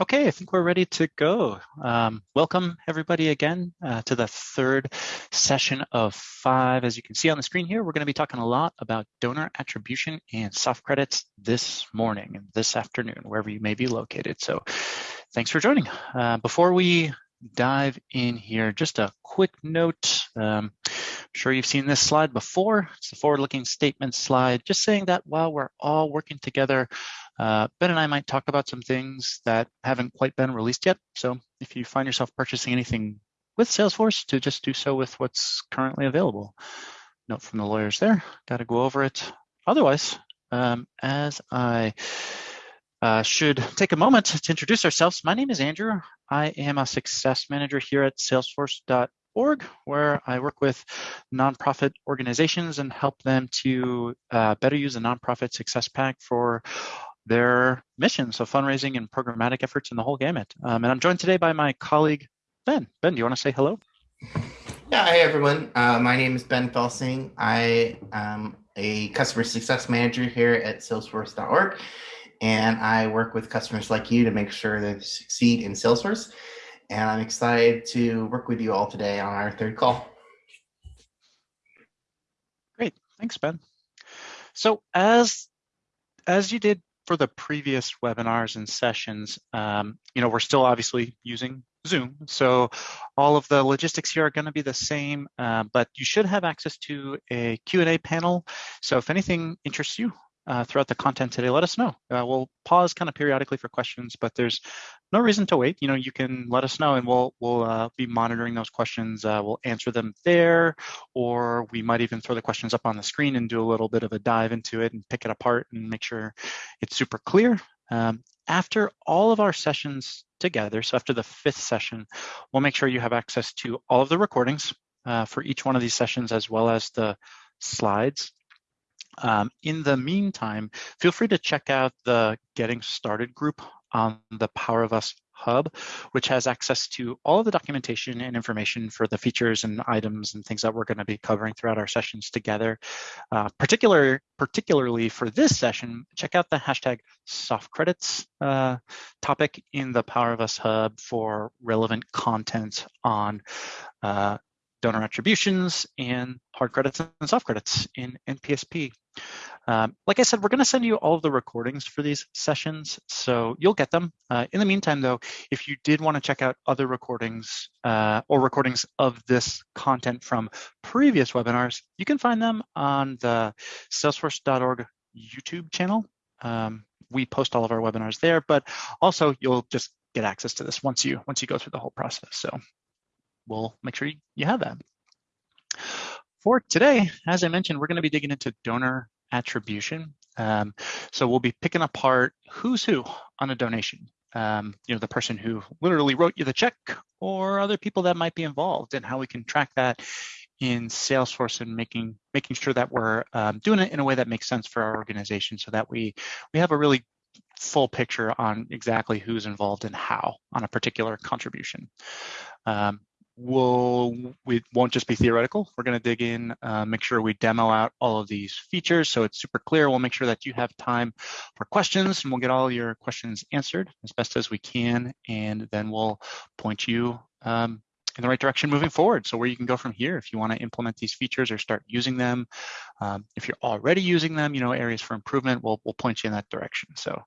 Okay, I think we're ready to go. Um, welcome everybody again uh, to the third session of five. As you can see on the screen here, we're going to be talking a lot about donor attribution and soft credits this morning and this afternoon, wherever you may be located. So thanks for joining. Uh, before we dive in here, just a quick note. Um, I'm sure you've seen this slide before. It's the forward-looking statement slide, just saying that while we're all working together uh, ben and I might talk about some things that haven't quite been released yet. So if you find yourself purchasing anything with Salesforce, to just do so with what's currently available. Note from the lawyers there, got to go over it. Otherwise, um, as I uh, should take a moment to introduce ourselves. My name is Andrew. I am a success manager here at salesforce.org, where I work with nonprofit organizations and help them to uh, better use the nonprofit success pack for their mission, so fundraising and programmatic efforts in the whole gamut. Um, and I'm joined today by my colleague, Ben. Ben, do you want to say hello? Yeah, hey everyone. Uh, my name is Ben Felsing. I am a customer success manager here at Salesforce.org, and I work with customers like you to make sure they succeed in Salesforce. And I'm excited to work with you all today on our third call. Great, thanks, Ben. So as as you did for the previous webinars and sessions, um, you know, we're still obviously using Zoom. So all of the logistics here are going to be the same, uh, but you should have access to a Q&A panel. So if anything interests you, uh, throughout the content today, let us know. Uh, we'll pause kind of periodically for questions, but there's no reason to wait. You know, you can let us know and we'll we'll uh, be monitoring those questions. Uh, we'll answer them there, or we might even throw the questions up on the screen and do a little bit of a dive into it and pick it apart and make sure it's super clear. Um, after all of our sessions together, so after the fifth session, we'll make sure you have access to all of the recordings uh, for each one of these sessions, as well as the slides um, in the meantime, feel free to check out the Getting Started group on the Power of Us Hub, which has access to all of the documentation and information for the features and items and things that we're going to be covering throughout our sessions together. Uh, particular, particularly for this session, check out the hashtag soft credits uh, topic in the Power of Us Hub for relevant content on uh, donor attributions and hard credits and soft credits in NPSP. Um, like I said, we're going to send you all of the recordings for these sessions, so you'll get them. Uh, in the meantime, though, if you did want to check out other recordings uh, or recordings of this content from previous webinars, you can find them on the salesforce.org YouTube channel. Um, we post all of our webinars there, but also you'll just get access to this once you once you go through the whole process. So we'll make sure you have that. For today, as I mentioned, we're going to be digging into donor attribution. Um, so we'll be picking apart who's who on a donation. Um, you know, the person who literally wrote you the check or other people that might be involved and how we can track that in Salesforce and making making sure that we're um, doing it in a way that makes sense for our organization so that we we have a really full picture on exactly who's involved and how on a particular contribution. Um, we'll we won't just be theoretical. We're going to dig in uh, make sure we demo out all of these features so it's super clear. We'll make sure that you have time for questions and we'll get all your questions answered as best as we can. And then we'll point you um, in the right direction moving forward. So where you can go from here if you want to implement these features or start using them um, if you're already using them you know areas for improvement we'll, we'll point you in that direction. So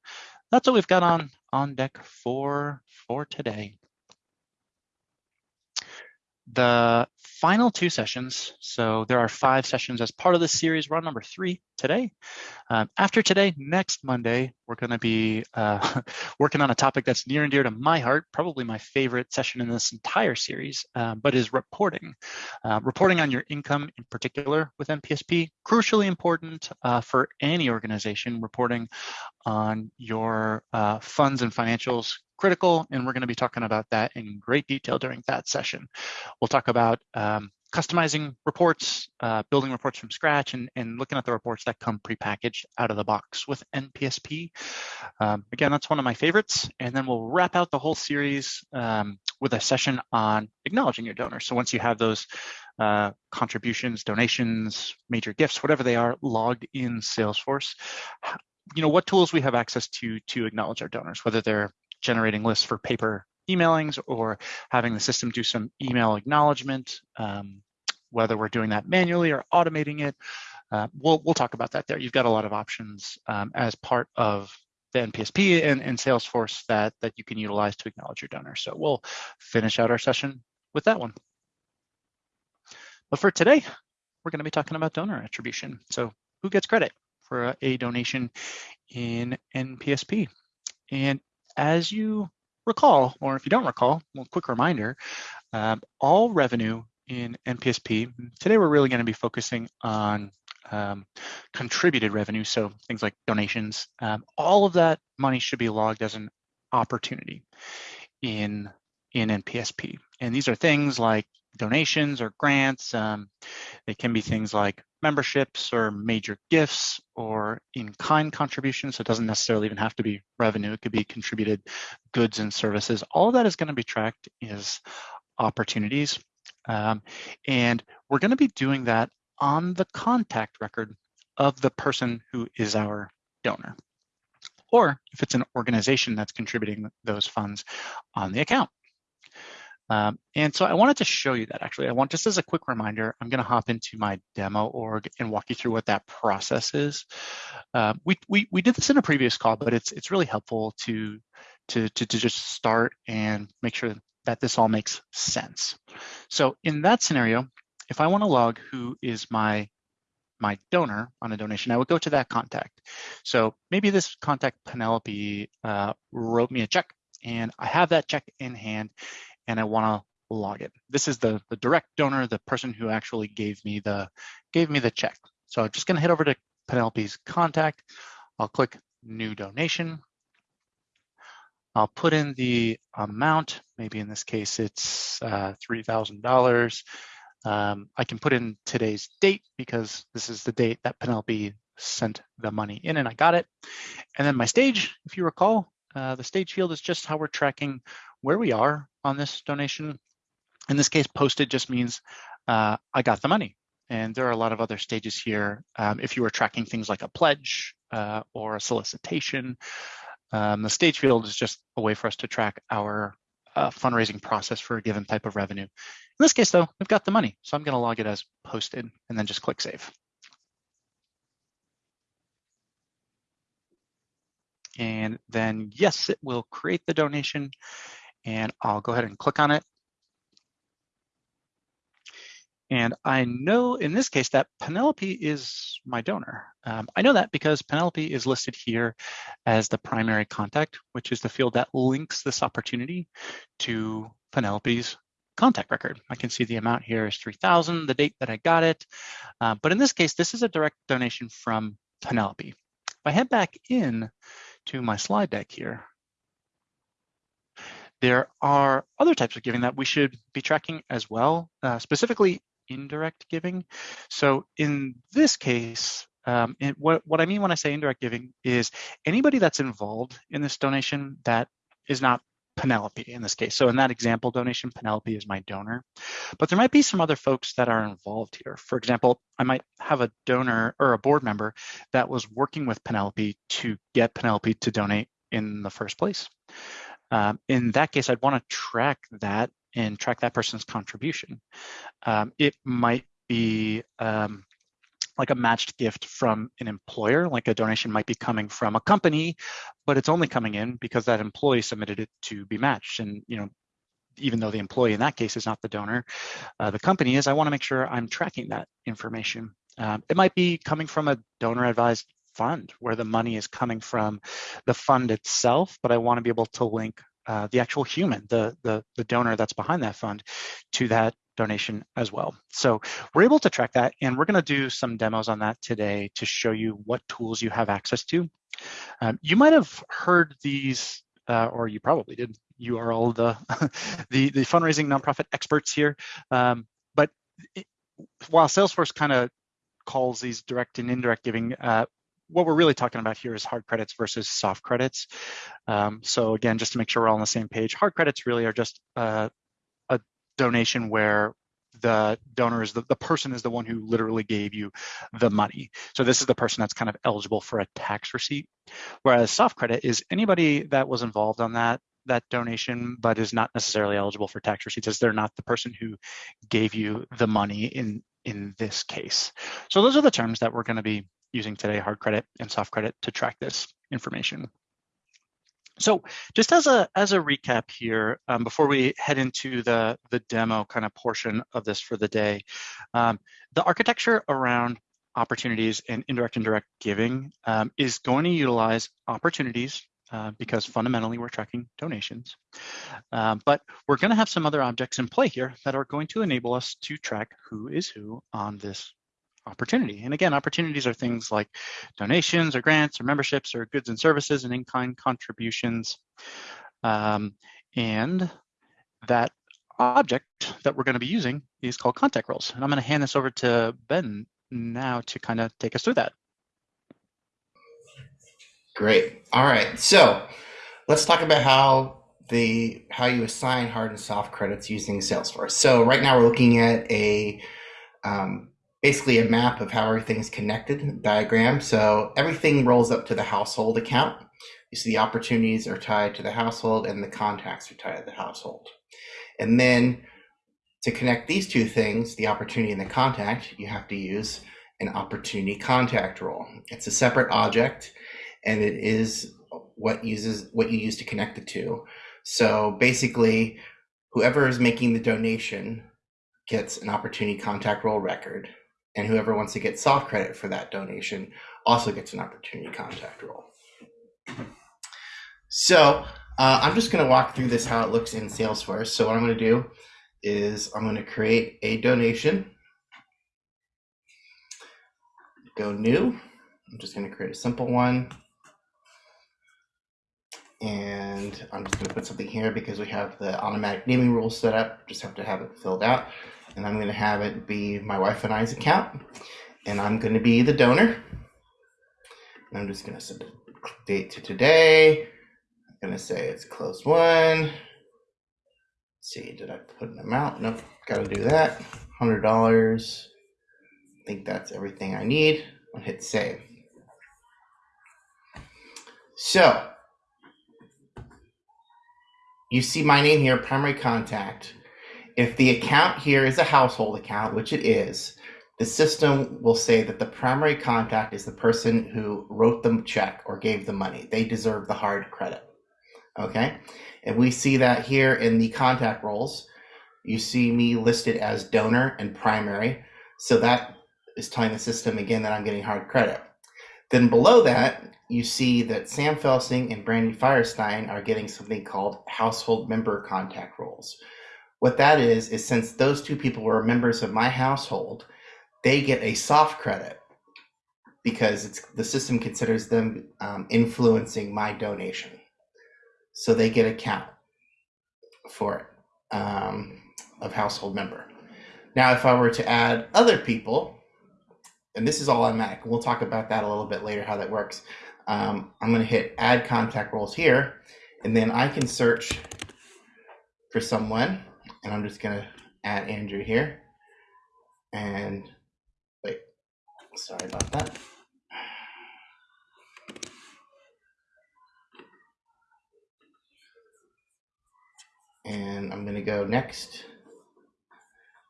that's what we've got on on deck for for today the final two sessions, so there are five sessions as part of this series. We're on number three today. Um, after today, next Monday, we're going to be uh, working on a topic that's near and dear to my heart, probably my favorite session in this entire series, uh, but is reporting. Uh, reporting on your income in particular with NPSP, crucially important uh, for any organization, reporting on your uh, funds and financials critical, and we're going to be talking about that in great detail during that session. We'll talk about um, customizing reports, uh, building reports from scratch, and, and looking at the reports that come prepackaged out of the box with NPSP. Um, again, that's one of my favorites. And then we'll wrap out the whole series um, with a session on acknowledging your donors. So once you have those uh, contributions, donations, major gifts, whatever they are, logged in Salesforce, you know what tools we have access to to acknowledge our donors, whether they're generating lists for paper emailings or having the system do some email acknowledgement, um, whether we're doing that manually or automating it. Uh, we'll, we'll talk about that there. You've got a lot of options um, as part of the NPSP and, and Salesforce that, that you can utilize to acknowledge your donor. So we'll finish out our session with that one. But for today, we're going to be talking about donor attribution. So who gets credit for a, a donation in NPSP? And as you recall, or if you don't recall, well, quick reminder, um, all revenue in NPSP, today we're really going to be focusing on um, contributed revenue, so things like donations, um, all of that money should be logged as an opportunity in, in NPSP. And these are things like donations or grants. Um, they can be things like memberships or major gifts or in-kind contributions. So it doesn't necessarily even have to be revenue. It could be contributed goods and services. All that is going to be tracked as opportunities. Um, and we're going to be doing that on the contact record of the person who is our donor. Or if it's an organization that's contributing those funds on the account. Um, and so I wanted to show you that actually. I want just as a quick reminder, I'm going to hop into my demo org and walk you through what that process is. Uh, we, we, we did this in a previous call, but it's it's really helpful to, to, to, to just start and make sure that this all makes sense. So in that scenario, if I want to log who is my my donor on a donation, I would go to that contact. So maybe this contact Penelope uh, wrote me a check and I have that check in hand and I want to log it. This is the, the direct donor, the person who actually gave me the gave me the check. So I'm just going to head over to Penelope's contact. I'll click new donation. I'll put in the amount. Maybe in this case, it's uh, $3,000. Um, I can put in today's date because this is the date that Penelope sent the money in and I got it. And then my stage, if you recall, uh, the stage field is just how we're tracking where we are on this donation. In this case, posted just means uh, I got the money. And there are a lot of other stages here. Um, if you were tracking things like a pledge uh, or a solicitation, um, the stage field is just a way for us to track our uh, fundraising process for a given type of revenue. In this case, though, we've got the money, so I'm going to log it as posted and then just click save. And then, yes, it will create the donation and I'll go ahead and click on it. And I know in this case that Penelope is my donor. Um, I know that because Penelope is listed here as the primary contact, which is the field that links this opportunity to Penelope's contact record. I can see the amount here is 3,000, the date that I got it. Uh, but in this case, this is a direct donation from Penelope. If I head back in to my slide deck here, there are other types of giving that we should be tracking as well, uh, specifically indirect giving. So in this case, um, what, what I mean when I say indirect giving is anybody that's involved in this donation that is not Penelope in this case. So in that example donation, Penelope is my donor, but there might be some other folks that are involved here. For example, I might have a donor or a board member that was working with Penelope to get Penelope to donate in the first place. Um, in that case, I'd want to track that and track that person's contribution. Um, it might be um, like a matched gift from an employer, like a donation might be coming from a company, but it's only coming in because that employee submitted it to be matched. And you know, even though the employee in that case is not the donor, uh, the company is, I want to make sure I'm tracking that information. Um, it might be coming from a donor advised fund where the money is coming from the fund itself, but I want to be able to link uh, the actual human, the, the, the donor that's behind that fund to that donation as well. So we're able to track that and we're going to do some demos on that today to show you what tools you have access to. Um, you might have heard these, uh, or you probably did. You are all the, the, the fundraising nonprofit experts here. Um, but it, while Salesforce kind of calls these direct and indirect giving, uh, what we're really talking about here is hard credits versus soft credits. Um, so again, just to make sure we're all on the same page, hard credits really are just uh, a donation where the donor is the, the person is the one who literally gave you the money. So this is the person that's kind of eligible for a tax receipt. Whereas soft credit is anybody that was involved on that that donation, but is not necessarily eligible for tax receipts as they're not the person who gave you the money in, in this case. So those are the terms that we're gonna be using today, hard credit and soft credit to track this information. So just as a as a recap here, um, before we head into the the demo kind of portion of this for the day, um, the architecture around opportunities and indirect and direct giving um, is going to utilize opportunities uh, because fundamentally we're tracking donations. Uh, but we're going to have some other objects in play here that are going to enable us to track who is who on this opportunity. And again, opportunities are things like donations or grants or memberships or goods and services and in-kind contributions. Um, and that object that we're going to be using is called contact roles. And I'm going to hand this over to Ben now to kind of take us through that. Great. All right. So let's talk about how the how you assign hard and soft credits using Salesforce. So right now we're looking at a um, basically a map of how everything's connected diagram. So everything rolls up to the household account. You see the opportunities are tied to the household and the contacts are tied to the household. And then to connect these two things, the opportunity and the contact, you have to use an opportunity contact role. It's a separate object and it is what uses what you use to connect the two. So basically, whoever is making the donation gets an opportunity contact role record and whoever wants to get soft credit for that donation also gets an opportunity contact role. So uh, I'm just going to walk through this how it looks in Salesforce. So what I'm going to do is I'm going to create a donation. Go new. I'm just going to create a simple one. And I'm just going to put something here because we have the automatic naming rules set up. Just have to have it filled out and I'm going to have it be my wife and I's account, and I'm going to be the donor. And I'm just going to set the date to today. I'm going to say it's closed won. Let's see, did I put an amount? Nope, got to do that. $100. I think that's everything I need. I'll hit save. So, you see my name here, primary contact if the account here is a household account, which it is, the system will say that the primary contact is the person who wrote the check or gave the money. They deserve the hard credit. Okay. And we see that here in the contact roles. You see me listed as donor and primary. So that is telling the system again that I'm getting hard credit. Then below that, you see that Sam Felsing and Brandy Firestein are getting something called household member contact roles. What that is, is since those two people were members of my household, they get a soft credit because it's the system considers them um, influencing my donation. So they get a count for it um, of household member. Now, if I were to add other people, and this is all automatic, we'll talk about that a little bit later, how that works. Um, I'm going to hit add contact roles here, and then I can search for someone and I'm just gonna add Andrew here. And wait, sorry about that. And I'm gonna go next.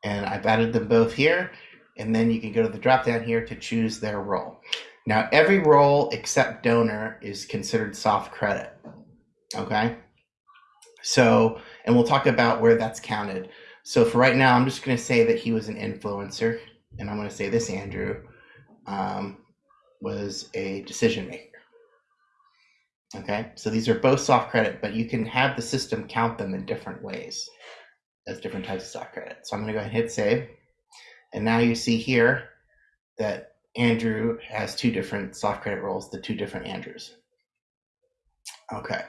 And I've added them both here. And then you can go to the drop down here to choose their role. Now, every role except donor is considered soft credit. Okay. So, and we'll talk about where that's counted. So for right now, I'm just going to say that he was an influencer, and I'm going to say this Andrew um, was a decision maker. Okay, so these are both soft credit, but you can have the system count them in different ways as different types of soft credit. So I'm going to go ahead and hit save. And now you see here that Andrew has two different soft credit roles, the two different Andrews. Okay.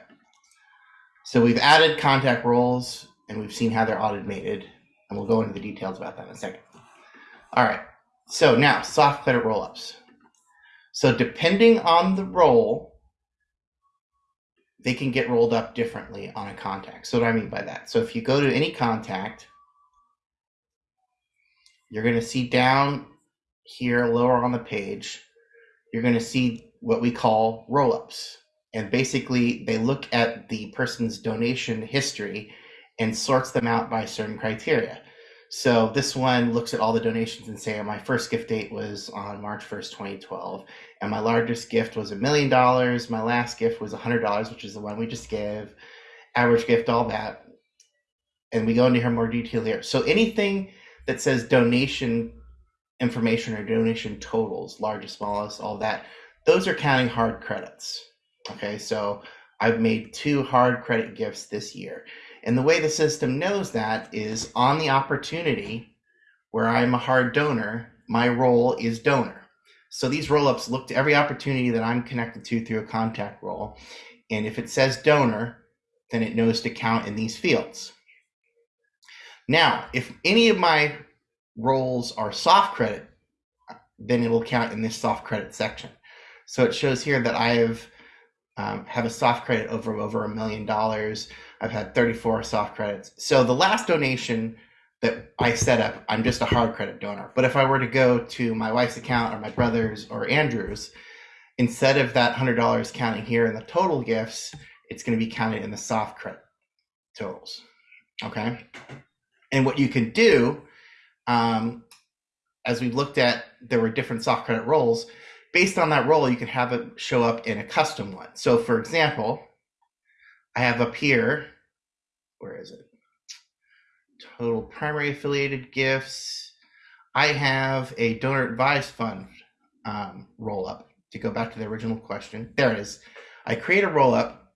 So we've added contact roles and we've seen how they're automated, and we'll go into the details about that in a second. All right. So now soft credit rollups. So depending on the role, they can get rolled up differently on a contact. So what do I mean by that? So if you go to any contact, you're going to see down here lower on the page, you're going to see what we call rollups And basically, they look at the person's donation history and sorts them out by certain criteria. So this one looks at all the donations and say, my first gift date was on March 1st, 2012, and my largest gift was a million dollars. My last gift was a hundred dollars, which is the one we just gave. Average gift, all that, and we go into here more detail here. So anything that says donation information or donation totals, largest, smallest, all that, those are counting hard credits. Okay, so I've made two hard credit gifts this year. And the way the system knows that is on the opportunity where I'm a hard donor, my role is donor. So these roll ups look to every opportunity that I'm connected to through a contact role. And if it says donor, then it knows to count in these fields. Now, if any of my roles are soft credit, then it will count in this soft credit section. So it shows here that I have um, have a soft credit over over a million dollars. I've had 34 soft credits. So the last donation that I set up, I'm just a hard credit donor. But if I were to go to my wife's account or my brother's or Andrew's, instead of that $100 counting here in the total gifts, it's going to be counted in the soft credit totals. Okay. And what you can do, um, as we looked at, there were different soft credit roles. Based on that role, you can have it show up in a custom one. So, for example, I have up here, where is it? Total primary affiliated gifts. I have a donor advised fund um, roll up to go back to the original question. There it is. I create a roll up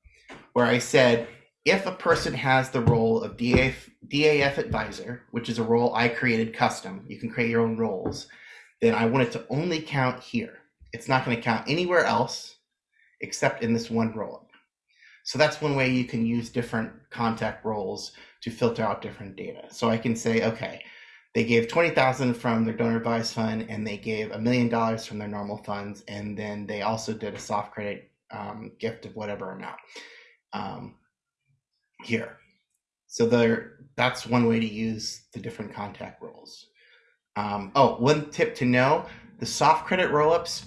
where I said if a person has the role of DAF, DAF advisor, which is a role I created custom, you can create your own roles, then I want it to only count here. It's not going to count anywhere else except in this one roll up. So that's one way you can use different contact roles to filter out different data. So I can say, okay, they gave 20,000 from their donor advised fund and they gave a million dollars from their normal funds. And then they also did a soft credit um, gift of whatever amount um, here. So there, that's one way to use the different contact roles. Um, oh, one tip to know, the soft credit rollups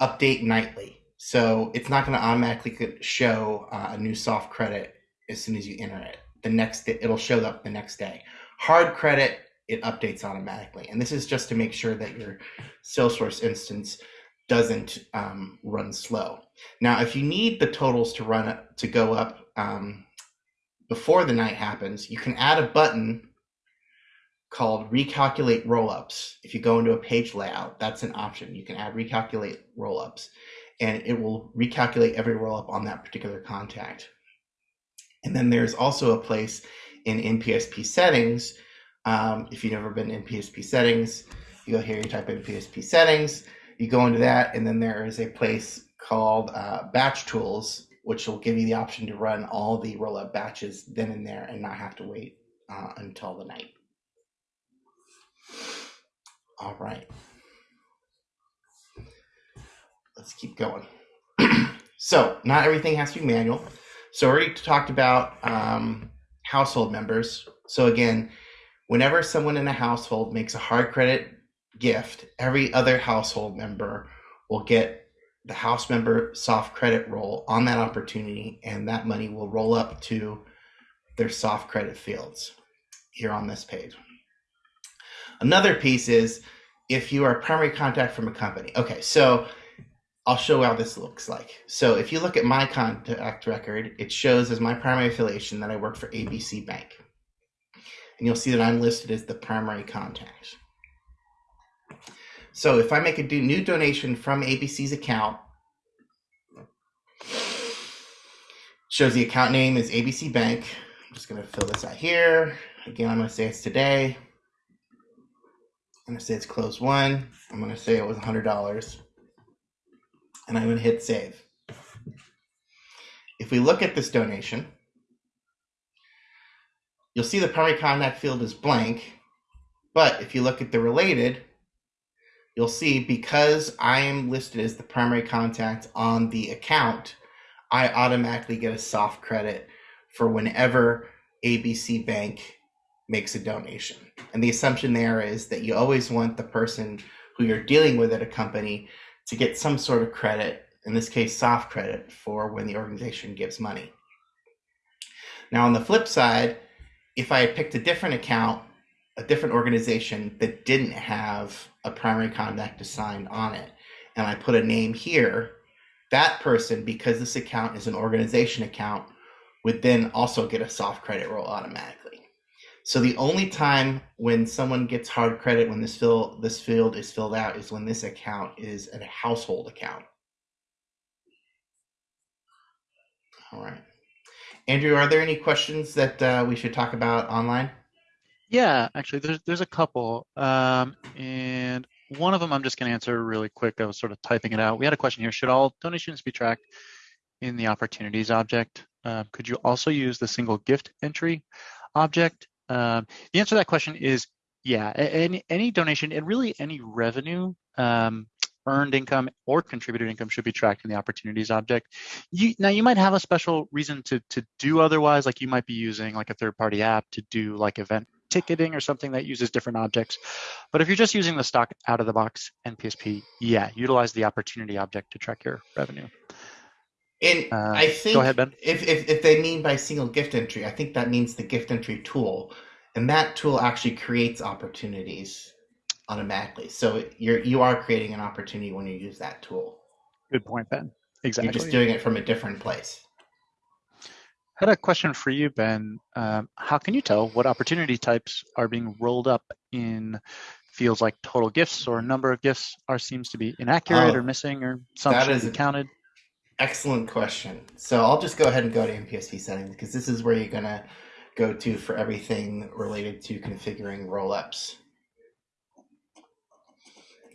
update nightly. So it's not going to automatically show uh, a new soft credit as soon as you enter it. The next day it'll show up the next day. Hard credit it updates automatically, and this is just to make sure that your Salesforce instance doesn't um, run slow. Now, if you need the totals to run to go up um, before the night happens, you can add a button called recalculate rollups. If you go into a page layout, that's an option. You can add recalculate rollups and it will recalculate every roll up on that particular contact. And then there's also a place in NPSP settings. Um, if you've never been in NPSP settings, you go here, you type in PSP settings, you go into that, and then there is a place called uh, batch tools, which will give you the option to run all the roll up batches then and there and not have to wait uh, until the night. All right let's keep going. so not everything has to be manual. So we already talked about um, household members. So again, whenever someone in a household makes a hard credit gift, every other household member will get the house member soft credit role on that opportunity, and that money will roll up to their soft credit fields here on this page. Another piece is if you are a primary contact from a company. Okay, so I'll show how this looks like. So if you look at my contact record, it shows as my primary affiliation that I work for ABC Bank. And you'll see that I'm listed as the primary contact. So if I make a new donation from ABC's account, shows the account name is ABC Bank. I'm just going to fill this out here. Again, I'm going to say it's today. I'm going to say it's closed won. I'm going to say it was $100 and I'm going to hit save. If we look at this donation, you'll see the primary contact field is blank, but if you look at the related, you'll see because I am listed as the primary contact on the account, I automatically get a soft credit for whenever ABC Bank makes a donation. And the assumption there is that you always want the person who you're dealing with at a company to get some sort of credit in this case, soft credit for when the organization gives money. Now, on the flip side, if I had picked a different account, a different organization that didn't have a primary contact assigned on it, and I put a name here, that person, because this account is an organization account, would then also get a soft credit role automatically. So the only time when someone gets hard credit when this fill this field is filled out is when this account is a household account. All right. Andrew, are there any questions that uh, we should talk about online? Yeah, actually, there's there's a couple, um, and one of them I'm just going to answer really quick. I was sort of typing it out. We had a question here: Should all donations be tracked in the opportunities object? Uh, could you also use the single gift entry object? Um, the answer to that question is yeah. Any any donation and really any revenue um, earned income or contributed income should be tracked in the opportunities object. You, now you might have a special reason to, to do otherwise, like you might be using like a third party app to do like event ticketing or something that uses different objects. But if you're just using the stock out of the box NPSP, yeah, utilize the opportunity object to track your revenue. And uh, I think ahead. If, if if they mean by single gift entry, I think that means the gift entry tool, and that tool actually creates opportunities automatically. So you're you are creating an opportunity when you use that tool. Good point, Ben. Exactly. You're just doing it from a different place. I had a question for you, Ben. Um, how can you tell what opportunity types are being rolled up in fields like total gifts or number of gifts are seems to be inaccurate oh, or missing or some should be counted? Excellent question. So I'll just go ahead and go to NPSP settings because this is where you're gonna go to for everything related to configuring rollups.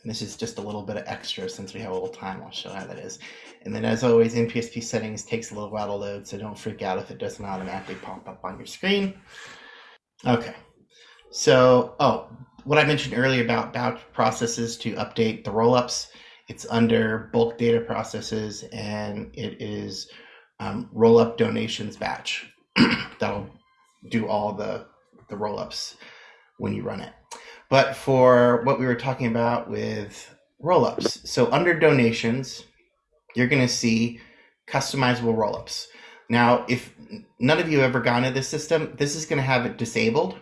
And this is just a little bit of extra since we have a little time. I'll show how that is. And then as always, NPSP settings takes a little while to load, so don't freak out if it doesn't automatically pop up on your screen. Okay. So, oh, what I mentioned earlier about batch processes to update the rollups, it's under bulk data processes and it is um, rollup donations batch. That'll do all the, the rollups when you run it. But for what we were talking about with rollups, so under donations, you're going to see customizable rollups. Now, if none of you have ever gone to this system, this is going to have it disabled.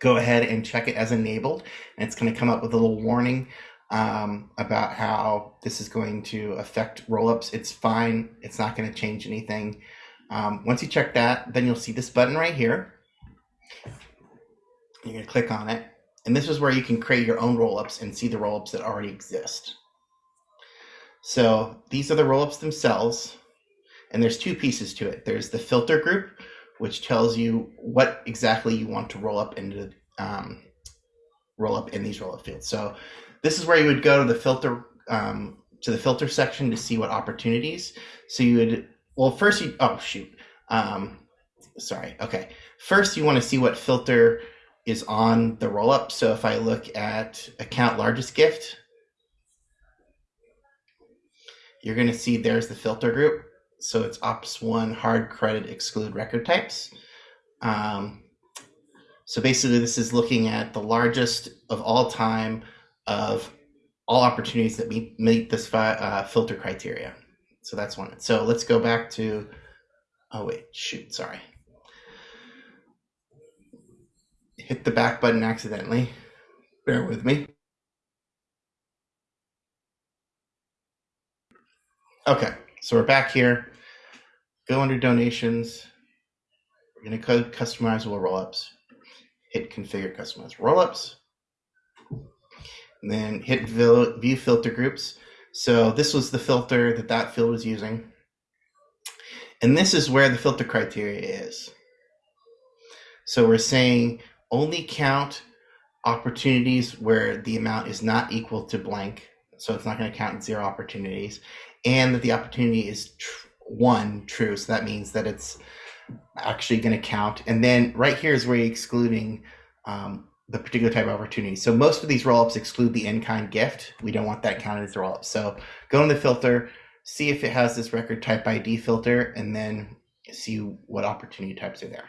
Go ahead and check it as enabled, and it's going to come up with a little warning um, about how this is going to affect rollups. It's fine. It's not going to change anything. Um, once you check that, then you'll see this button right here. You're going to click on it, and this is where you can create your own rollups and see the rollups that already exist. So these are the rollups themselves. And there's two pieces to it. There's the filter group, which tells you what exactly you want to roll up into um, roll up in these rollup fields. So this is where you would go to the filter um, to the filter section to see what opportunities. So you would well first you oh shoot um, sorry okay first you want to see what filter is on the roll up. So if I look at account largest gift, you're going to see there's the filter group. So it's ops one hard credit exclude record types. Um, so basically, this is looking at the largest of all time of all opportunities that meet, meet this uh, filter criteria. So that's one. So let's go back to, oh wait, shoot, sorry. Hit the back button accidentally. Bear with me. Okay, so we're back here. Go under donations. We're going to customizable rollups. Hit configure customize rollups. And then hit view filter groups. So this was the filter that that field was using. And this is where the filter criteria is. So we're saying only count opportunities where the amount is not equal to blank. So it's not going to count zero opportunities. And that the opportunity is tr- one true. So that means that it's actually going to count. And then right here is where you're excluding um, the particular type of opportunity. So most of these rollups exclude the in-kind gift. We don't want that counted as a rollup. So go in the filter, see if it has this record type ID filter, and then see what opportunity types are there.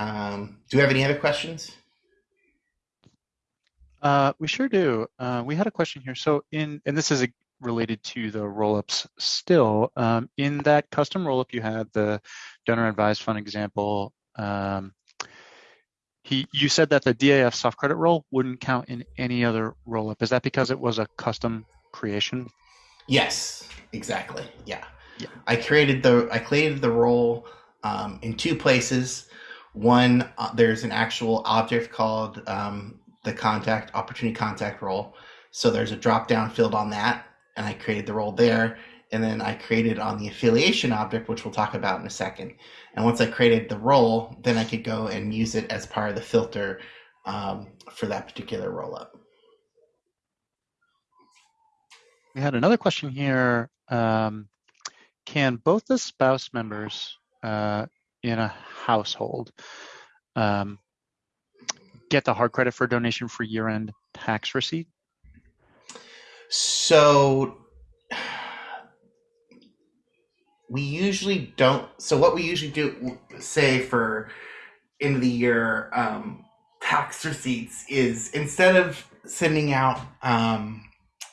Um, do we have any other questions? Uh, we sure do. Uh, we had a question here. So in, and this is a, related to the rollups still. Um, in that custom rollup, you had the donor advised fund example. Um, he, you said that the DAF soft credit role wouldn't count in any other rollup. Is that because it was a custom creation? Yes, exactly. Yeah. Yeah. I created the I created the role um, in two places. One, uh, there's an actual object called um, the contact opportunity contact role. So there's a drop down field on that, and I created the role there. And then I created on the affiliation object, which we'll talk about in a second. And once I created the role, then I could go and use it as part of the filter um, for that particular roll up. We had another question here. Um, can both the spouse members uh, in a household um, get the hard credit for donation for year-end tax receipt? So we usually don't. So what we usually do, say for end of the year um, tax receipts, is instead of sending out um,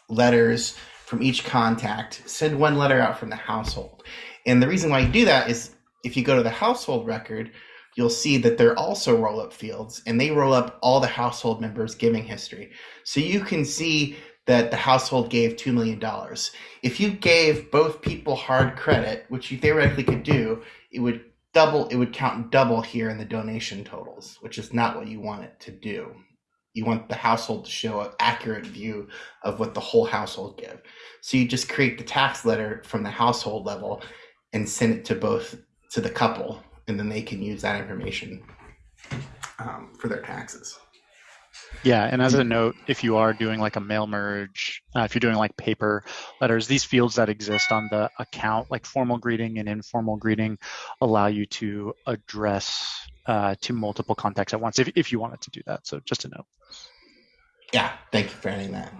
letters from each contact, send one letter out from the household. And the reason why you do that is if you go to the household record, you'll see that they're also roll up fields and they roll up all the household members' giving history. So you can see that the household gave $2 million. If you gave both people hard credit, which you theoretically could do, it would double, it would count double here in the donation totals, which is not what you want it to do. You want the household to show an accurate view of what the whole household give. So you just create the tax letter from the household level and send it to both to the couple, and then they can use that information um, for their taxes. Yeah, and as a note, if you are doing like a mail merge, uh, if you're doing like paper letters, these fields that exist on the account, like formal greeting and informal greeting, allow you to address uh, to multiple contacts at once if, if you wanted to do that. So just a note. Yeah, thank you for adding that.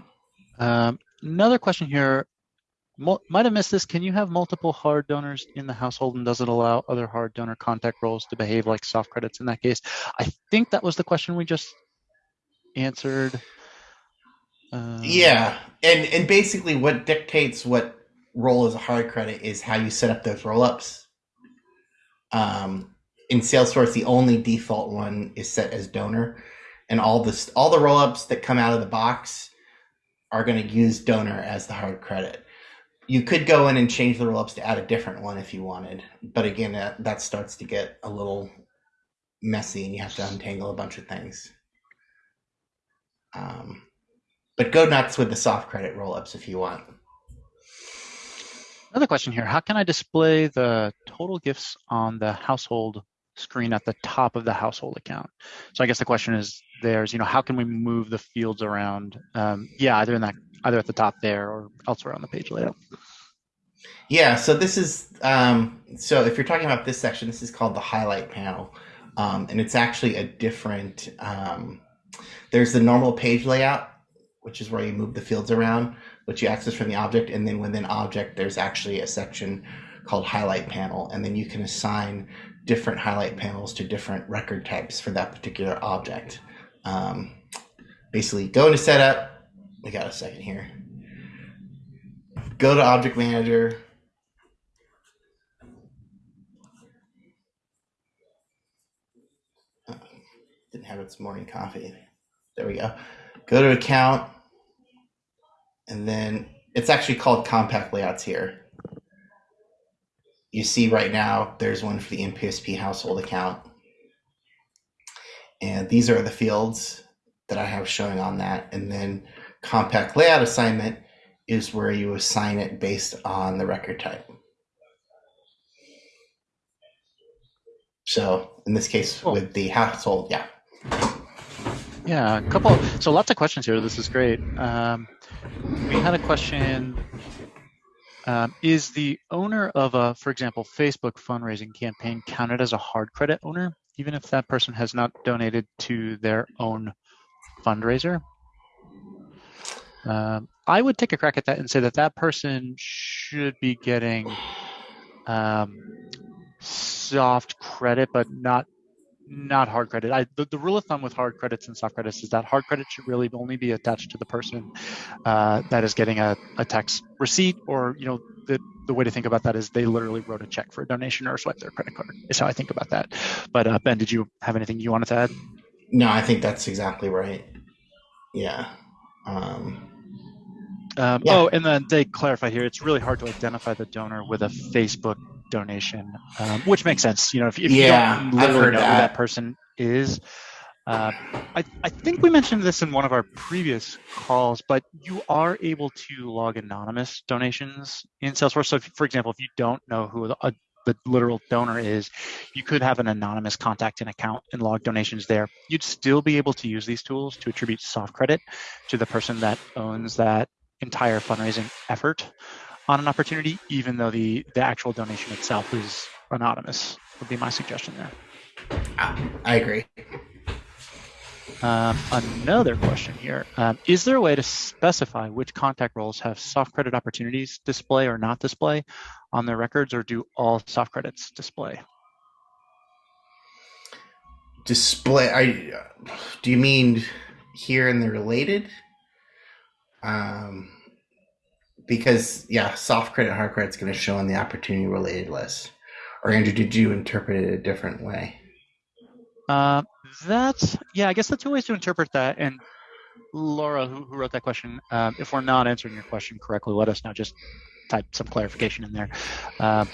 Um, another question here. Might have missed this. Can you have multiple hard donors in the household and does it allow other hard donor contact roles to behave like soft credits in that case? I think that was the question we just answered. Um, yeah, and and basically what dictates what role as a hard credit is how you set up those roll ups. Um, in Salesforce, the only default one is set as donor, and all this all the roll ups that come out of the box are going to use donor as the hard credit. You could go in and change the roll ups to add a different one if you wanted, but again, that, that starts to get a little messy, and you have to untangle a bunch of things. Um, but go nuts with the soft credit rollups if you want. Another question here. How can I display the total gifts on the household screen at the top of the household account? So I guess the question is there's, you know, how can we move the fields around? Um, yeah, either in that, either at the top there or elsewhere on the page layout. Yeah, so this is, um, so if you're talking about this section, this is called the highlight panel. Um, and it's actually a different, um, there's the normal page layout, which is where you move the fields around, which you access from the object. And then within object, there's actually a section called highlight panel. And then you can assign different highlight panels to different record types for that particular object. Um, basically, go into setup. We got a second here. Go to object manager. Didn't have its morning coffee. There we go. Go to account, and then it's actually called compact layouts here. You see right now there's one for the NPSP household account. And these are the fields that I have showing on that. And then compact layout assignment is where you assign it based on the record type. So in this case, cool. with the household, yeah. Yeah, a couple. So lots of questions here. This is great. Um, we had a question. Um, is the owner of a, for example, Facebook fundraising campaign counted as a hard credit owner, even if that person has not donated to their own fundraiser? Um, I would take a crack at that and say that that person should be getting um, soft credit, but not not hard credit. I, the, the, rule of thumb with hard credits and soft credits is that hard credit should really only be attached to the person uh, that is getting a, a tax receipt, or you know, the the way to think about that is they literally wrote a check for a donation or swiped their credit card. Is how I think about that. But uh, Ben, did you have anything you wanted to add? No, I think that's exactly right. Yeah. Um, um, yeah. Oh, and then they clarified here it's really hard to identify the donor with a Facebook donation, um, which makes sense. You know, if, if yeah, you don't literally know that. who that person is. Uh, I, I think we mentioned this in one of our previous calls, but you are able to log anonymous donations in Salesforce. So, if, for example, if you don't know who the, a, the literal donor is, you could have an anonymous contact and account and log donations there. You'd still be able to use these tools to attribute soft credit to the person that owns that entire fundraising effort on an opportunity, even though the, the actual donation itself is anonymous, would be my suggestion there. I agree. Um, another question here: um, Is there a way to specify which contact roles have soft credit opportunities display or not display on their records, or do all soft credits display? Display, I, do you mean here in the related? Um, because yeah, soft credit, hard credit is going to show on the opportunity related list. Or Andrew, did you interpret it a different way? Uh, that's yeah, I guess the two ways to interpret that. And Laura, who, who wrote that question, um, if we're not answering your question correctly, let us know. Just type some clarification in there. Uh,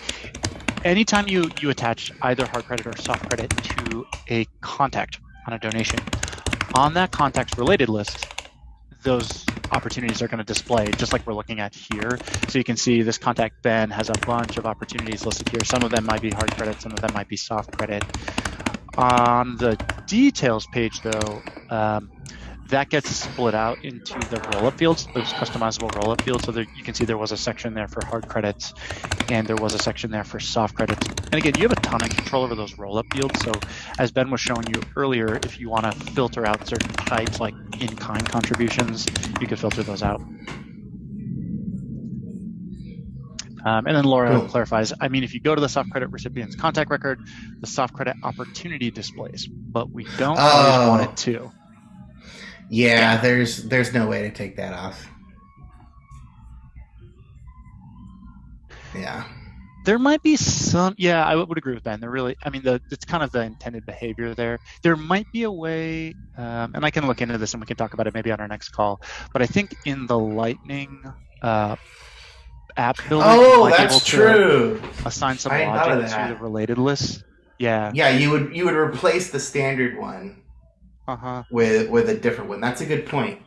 anytime you you attach either hard credit or soft credit to a contact on a donation, on that contact's related list, those opportunities are going to display just like we're looking at here. So you can see this contact Ben has a bunch of opportunities listed here. Some of them might be hard credit, some of them might be soft credit. On the details page though, um, that gets split out into the rollup fields, those customizable rollup fields. So there, you can see there was a section there for hard credits and there was a section there for soft credits. And again, you have a ton of control over those rollup fields. So as Ben was showing you earlier, if you want to filter out certain types like in-kind contributions, you can filter those out. Um, and then Laura cool. clarifies, I mean, if you go to the soft credit recipient's contact record, the soft credit opportunity displays, but we don't oh. always want it to. Yeah, there's there's no way to take that off. Yeah. There might be some. Yeah, I would agree with Ben. There really, I mean, the it's kind of the intended behavior there. There might be a way, um, and I can look into this and we can talk about it maybe on our next call. But I think in the Lightning uh, app builder, oh, that's true. Assign some logic to the related list. Yeah. Yeah, you would you would replace the standard one uh-huh. with with a different one. That's a good point.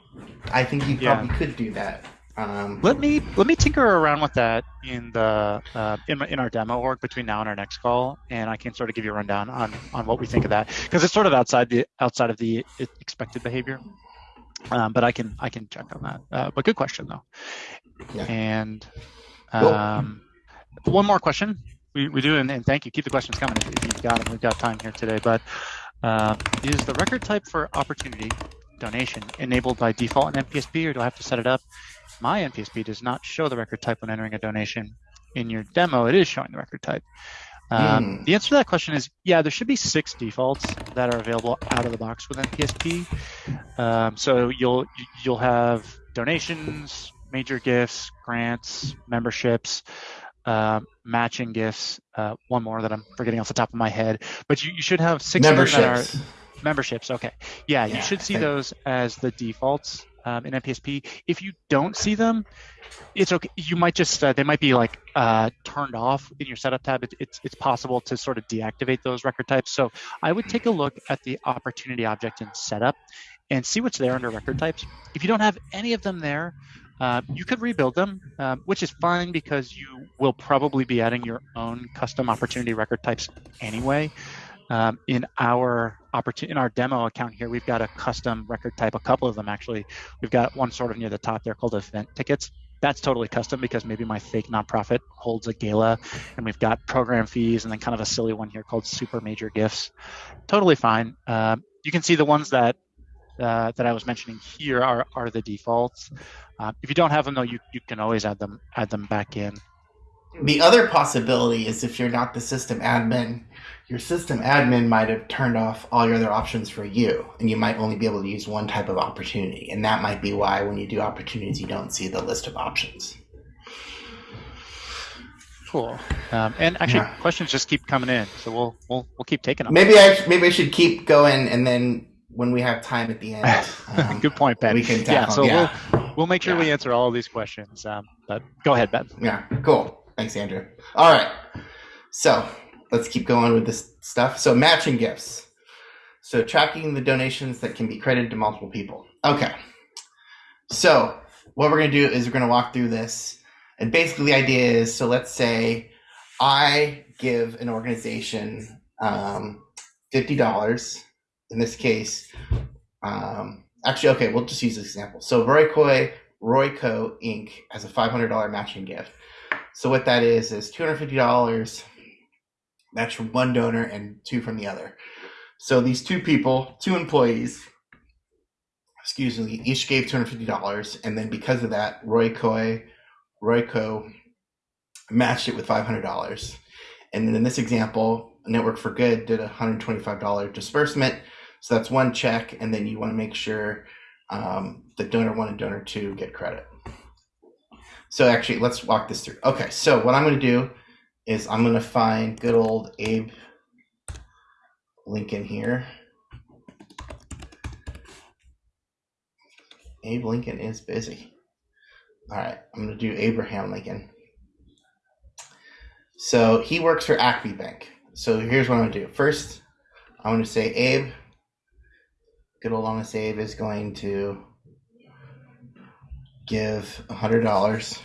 I think you probably yeah. could do that. Um, let me let me tinker around with that in the uh, in, in our demo org between now and our next call, and I can sort of give you a rundown on on what we think of that because it's sort of outside the outside of the expected behavior. Um, but I can I can check on that. Uh, but good question though. Yeah. And um, one more question. We, we do, and, and, thank you. Keep the questions coming if, if you've got them. We've got time here today. But uh, is the record type for opportunity donation enabled by default in NPSP, or do I have to set it up? My NPSP does not show the record type when entering a donation. In your demo, it is showing the record type. Um, mm. The answer to that question is yeah, there should be six defaults that are available out of the box with NPSP. Um, so you'll you'll have donations, major gifts, grants, memberships, uh, matching gifts. Uh, one more that I'm forgetting off the top of my head, but you, you should have six memberships. That are memberships. Okay, yeah, yeah you should see those as the defaults um, in NPSP. If you don't see them, it's okay. You might just uh, they might be like uh, turned off in your setup tab. It, it's it's possible to sort of deactivate those record types. So I would take a look at the opportunity object in setup and see what's there under record types. If you don't have any of them there, uh, you could rebuild them, um, which is fine because you will probably be adding your own custom opportunity record types anyway. Um, in our opportunity in our demo account here, we've got a custom record type, a couple of them actually. We've got one sort of near the top there called event tickets. That's totally custom because maybe my fake nonprofit holds a gala, and we've got program fees, and then kind of a silly one here called super major gifts. Totally fine. Uh, you can see the ones that uh, that I was mentioning here are, are the defaults. Uh, if you don't have them though, you, you can always add them add them back in. The other possibility is if you're not the system admin, your system admin might have turned off all your other options for you, and you might only be able to use one type of opportunity. And that might be why when you do opportunities, you don't see the list of options. Cool. Um, and actually, yeah. questions just keep coming in, so we'll we'll we'll keep taking them. Maybe I maybe I should keep going, and then when we have time at the end, um, good point, Ben. We can tackle. yeah. So yeah. we'll we'll make sure yeah. we answer all of these questions. Um, but go ahead, Ben. Yeah. Cool. Thanks, Andrew. All right. So let's keep going with this stuff. So matching gifts. So tracking the donations that can be credited to multiple people. Okay. So what we're going to do is we're going to walk through this and basically, the idea is so let's say I give an organization um, $50. In this case, um, actually, okay, we'll just use this example. So Royco, Royco Inc. has a $500 matching gift. So what that is is $250 that's from one donor and two from the other. So these two people, two employees, excuse me, each gave $250. And then because of that, Royco Royco matched it with $500. And then in this example, Network for Good did a $125 disbursement. So that's one check, and then you want to make sure um, the donor one and donor two get credit. So actually, let's walk this through. Okay, so what I'm going to do is I'm going to find good old Abe Lincoln here. Abe Lincoln is busy. All right, I'm going to do Abraham Lincoln. So he works for Acme Bank. So here's what I'm going to do. First, I'm going to say Abe. Good old honest Abe is going to give $100.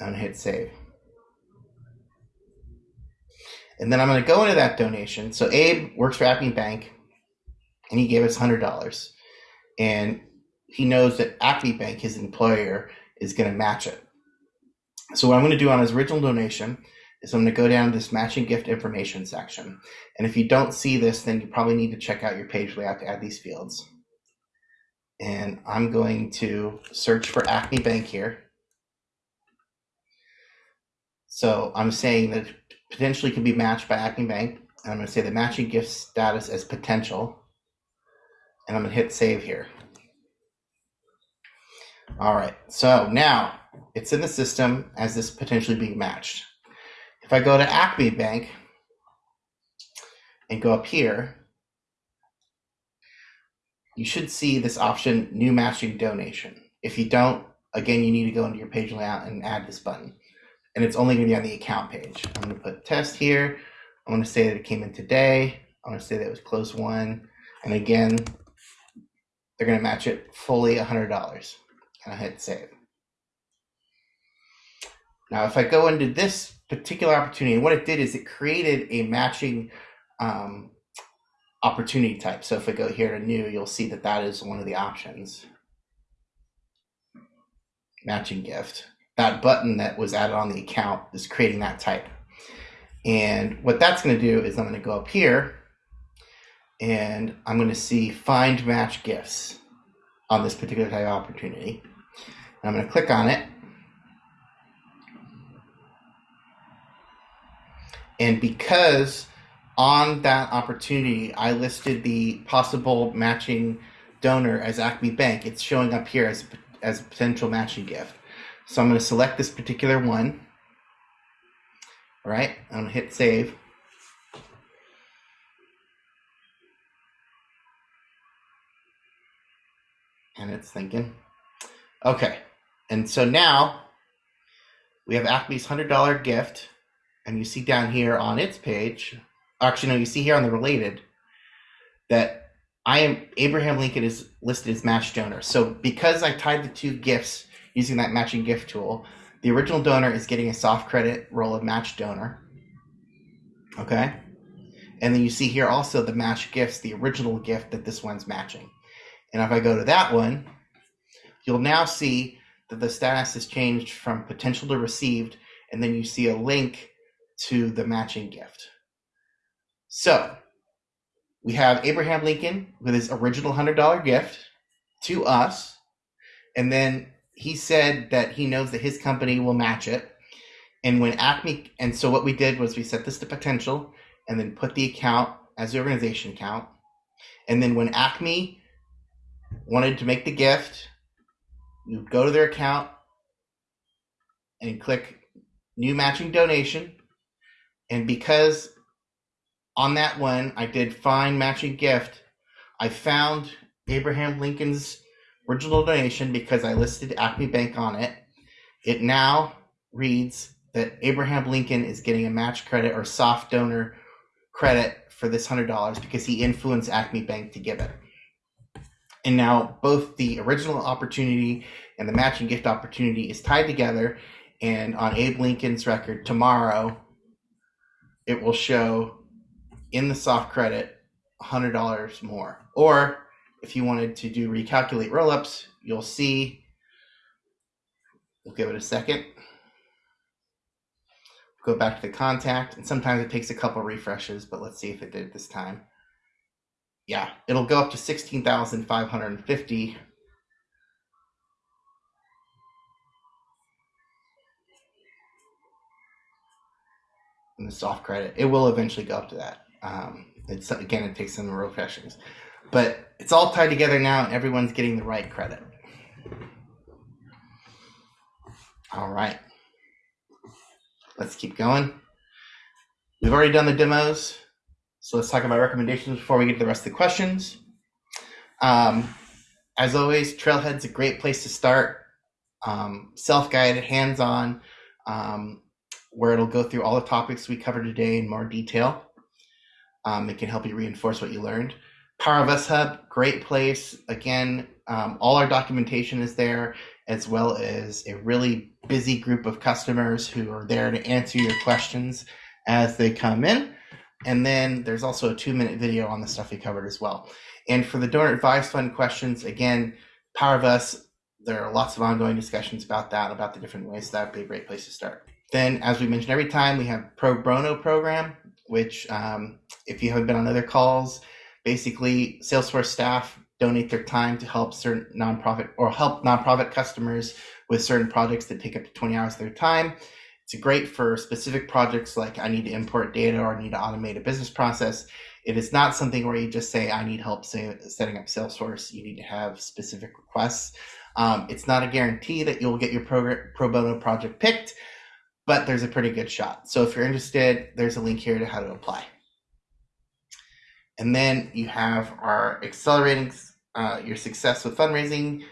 I'm going to hit save. And then I'm going to go into that donation. So Abe works for Acme Bank, and he gave us $100. And he knows that Acme Bank, his employer, is going to match it. So what I'm going to do on his original donation is I'm going to go down to this matching gift information section. And if you don't see this, then you probably need to check out your page layout to add these fields. And I'm going to search for Acme Bank here. So I'm saying that potentially can be matched by Acme Bank. And I'm going to say the matching gift status as potential. And I'm going to hit save here. All right, so now it's in the system as this potentially being matched. If I go to Acme Bank and go up here, you should see this option, new matching donation. If you don't, again, you need to go into your page layout and add this button. And it's only gonna be on the account page. I'm gonna put test here. I'm gonna say that it came in today. I'm gonna say that it was closed won. And again, they're gonna match it fully $100 and I hit save. Now, if I go into this particular opportunity, And what it did is it created a matching um, opportunity type. So if I go here to new, you'll see that that is one of the options. Matching gift. That button that was added on the account is creating that type. And what that's going to do is I'm going to go up here and I'm going to see find match gifts on this particular type of opportunity. I'm going to click on it. And because on that opportunity, I listed the possible matching donor as Acme Bank, it's showing up here as, as a potential matching gift. So I'm going to select this particular one. All right, I'm going to hit save. And it's thinking. Okay. And so now we have Acme's $100 gift. And you see down here on its page, actually, no, you see here on the related that I am Abraham Lincoln is listed as match donor. So because I tied the two gifts using that matching gift tool, the original donor is getting a soft credit role of match donor. Okay. And then you see here also the match gifts, the original gift that this one's matching. And if I go to that one, you'll now see that the status has changed from potential to received, and then you see a link to the matching gift. So we have Abraham Lincoln with his original $100 gift to us, and then he said that he knows that his company will match it. And when Acme, and so what we did was we set this to potential and then put the account as the organization account. And then when Acme wanted to make the gift, you go to their account and click new matching donation. And because on that one I did find matching gift, I found Abraham Lincoln's original donation because I listed Acme Bank on it. It now reads that Abraham Lincoln is getting a match credit or soft donor credit for this $100 because he influenced Acme Bank to give it. And now both the original opportunity and the matching gift opportunity is tied together. And on Abe Lincoln's record tomorrow, it will show in the soft credit $100 more. Or if you wanted to do recalculate rollups, you'll see, we'll give it a second. Go back to the contact, and sometimes it takes a couple refreshes, but let's see if it did this time. Yeah, it'll go up to 16,550 the soft credit. It will eventually go up to that. Um, it's again, it takes some refreshes, but it's all tied together now, and everyone's getting the right credit. All right, let's keep going. We've already done the demos, so let's talk about recommendations before we get to the rest of the questions. Um, as always, Trailhead's a great place to start. Um, self-guided, hands-on. Um, where it'll go through all the topics we covered today in more detail. Um, it can help you reinforce what you learned. Power of Us Hub, great place. Again, um, all our documentation is there, as well as a really busy group of customers who are there to answer your questions as they come in. And then there's also a two minute video on the stuff we covered as well. And for the donor Advice fund questions, again, Power of Us, there are lots of ongoing discussions about that, about the different ways. That would be a great place to start. Then, as we mentioned every time, we have Pro Bono program, which, um, if you haven't been on other calls, basically Salesforce staff donate their time to help certain nonprofit or help nonprofit customers with certain projects that take up to 20 hours of their time. It's great for specific projects like I need to import data or I need to automate a business process. It is not something where you just say, I need help setting up Salesforce. You need to have specific requests. Um, it's not a guarantee that you'll get your pro, pro bono project picked, but there's a pretty good shot. So if you're interested, there's a link here to how to apply. And then you have our accelerating uh, your success with fundraising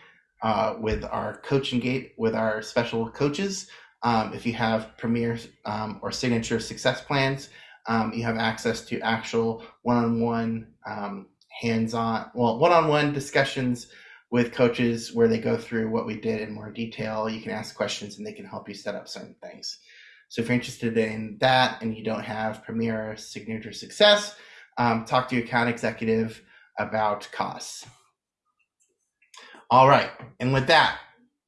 uh, with our coaching gate with our special coaches. Um, if you have premier um, or signature success plans, um, you have access to actual one-on-one, um, hands-on, well, one-on-one discussions with coaches where they go through what we did in more detail. You can ask questions and they can help you set up certain things. So if you're interested in that and you don't have Premier Signature Success, um, talk to your account executive about costs. All right, and with that,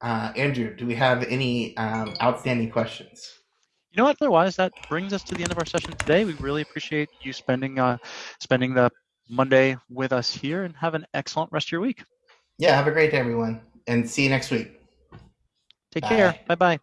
uh, Andrew, do we have any um, outstanding questions? You know what? Otherwise, that brings us to the end of our session today. We really appreciate you spending uh, spending the Monday with us here, and have an excellent rest of your week. Yeah, have a great day, everyone, and see you next week. Take Bye. care. Bye bye.